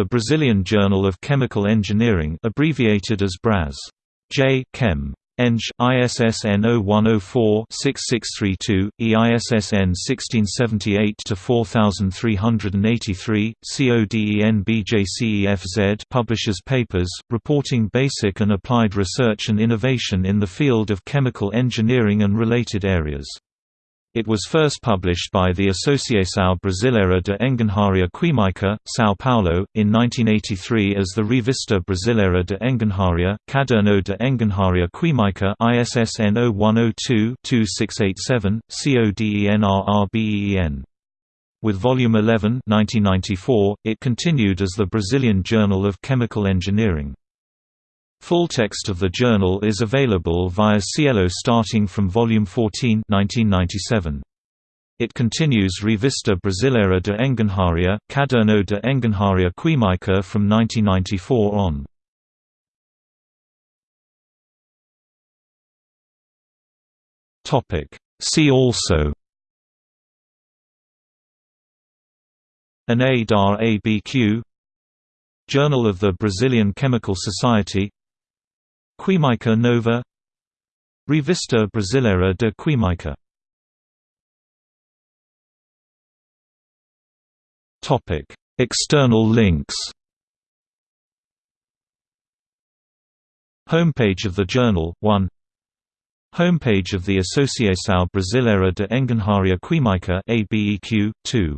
The Brazilian Journal of Chemical Engineering abbreviated as Braz. J. Chem. Eng. ISSN 0104-6632, EISSN 1678-4383, CODEN publishes papers, reporting basic and applied research and innovation in the field of chemical engineering and related areas. It was first published by the Associação Brasileira de Engenharia Química, São Paulo, in 1983 as the Revista Brasileira de Engenharia, Caderno de Engenharia Química ISSN 0102-2687, CODENRRBEN. With Volume 11 1994, it continued as the Brazilian Journal of Chemical Engineering. Full text of the journal is available via SciELO starting from volume 14 1997. It continues Revista Brasileira de Engenharia, Caderno de Engenharia Química from 1994 on. See also dar ABQ Journal of the Brazilian Chemical Society Química Nova Revista Brasileira de Química External links. Homepage of the journal 1 Homepage of the Associação Brasileira de Engenharia Química ABEQ 2